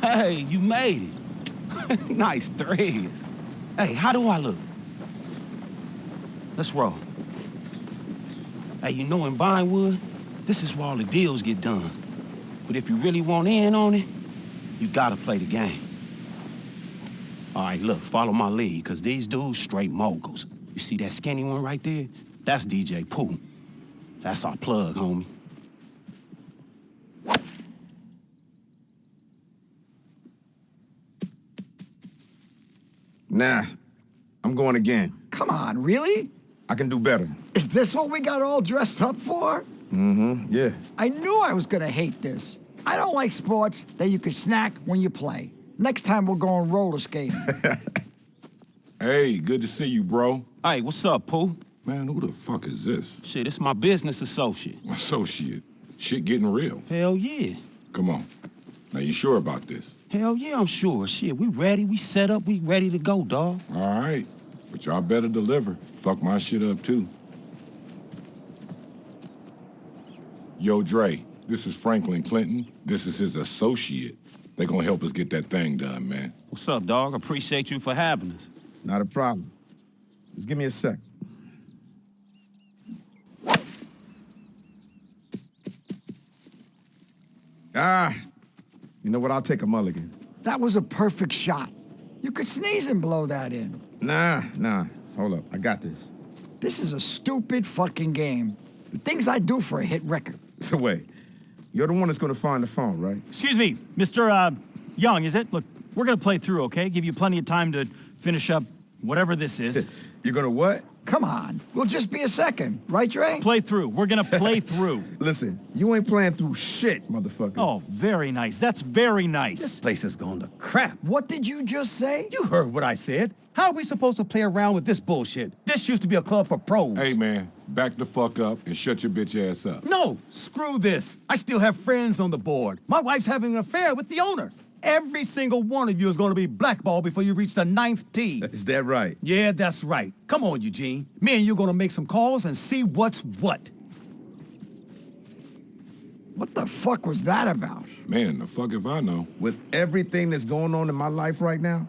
Hey, you made it. nice threads. Hey, how do I look? Let's roll. Hey, you know in Vinewood, this is where all the deals get done. But if you really want in on it, you gotta play the game. All right, look, follow my lead, because these dudes straight moguls. You see that skinny one right there? That's DJ Pooh. That's our plug, homie. Nah, I'm going again. Come on, really? I can do better. Is this what we got all dressed up for? Mm-hmm, yeah. I knew I was gonna hate this. I don't like sports that you can snack when you play. Next time we'll go on roller skating. Hey, good to see you, bro. Hey, what's up, Pooh? Man, who the fuck is this? Shit, it's my business associate. Associate. Shit getting real. Hell yeah. Come on. Now, you sure about this? Hell yeah, I'm sure. Shit, we ready, we set up, we ready to go, dawg. All right. But y'all better deliver. Fuck my shit up, too. Yo, Dre, this is Franklin Clinton. This is his associate. They gonna help us get that thing done, man. What's up, dog? Appreciate you for having us. Not a problem. Just give me a sec. Ah, you know what? I'll take a mulligan. that was a perfect shot. You could sneeze and blow that in. Nah, nah. Hold up. I got this. This is a stupid fucking game. The things I do for a hit record. So wait, you're the one that's gonna find the phone, right? Excuse me, Mr. Uh, Young, is it? Look, we're gonna play through, okay? Give you plenty of time to finish up whatever this is. You're gonna what? Come on, we'll just be a second, right, Dre? play through. We're gonna play through. Listen, you ain't playing through shit, motherfucker. Oh, very nice. That's very nice. This place is going to crap. What did you just say? You heard what I said. How are we supposed to play around with this bullshit? This used to be a club for pros. Hey, man, back the fuck up and shut your bitch ass up. No, screw this. I still have friends on the board. My wife's having an affair with the owner. Every single one of you is going to be blackballed before you reach the ninth tee. Is that right? Yeah, that's right. Come on, Eugene. Me and you are going to make some calls and see what's what. What the fuck was that about? Man, the fuck if I know. With everything that's going on in my life right now,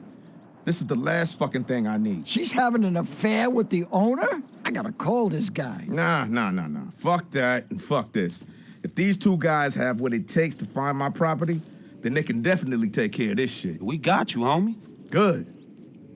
this is the last fucking thing I need. She's having an affair with the owner? I gotta call this guy. Nah, nah, nah, nah. Fuck that and fuck this. If these two guys have what it takes to find my property, then they can definitely take care of this shit. We got you, homie. Good.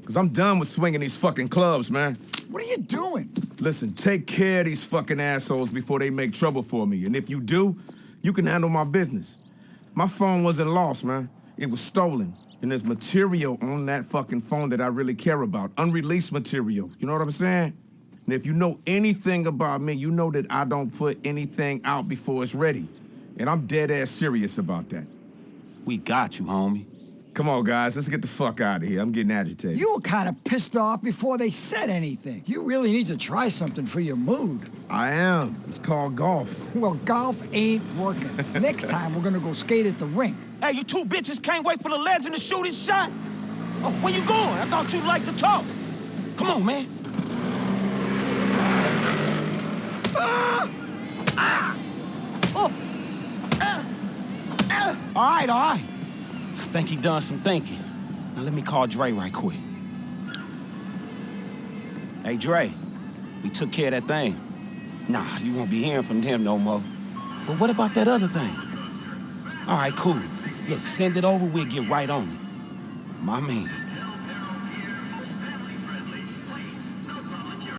Because I'm done with swinging these fucking clubs, man. What are you doing? Listen, take care of these fucking assholes before they make trouble for me. And if you do, you can handle my business. My phone wasn't lost, man. It was stolen. And there's material on that fucking phone that I really care about. Unreleased material. You know what I'm saying? And if you know anything about me, you know that I don't put anything out before it's ready. And I'm dead ass serious about that. We got you, homie. Come on, guys, let's get the fuck out of here. I'm getting agitated. You were kind of pissed off before they said anything. You really need to try something for your mood. I am. It's called golf. Well, golf ain't working. Next time, we're gonna go skate at the rink. Hey, you two bitches can't wait for the legend to shoot his shot? Oh, where you going? I thought you'd like to talk. Come on, man. Ah! Ah! Oh! Ah! Ah! All right, all right. I think he done some thinking. Now let me call Dre right quick. Hey, Dre, we took care of that thing. Nah, you won't be hearing from him no more. But what about that other thing? All right, cool. Look, send it over, we'll get right on it. My man.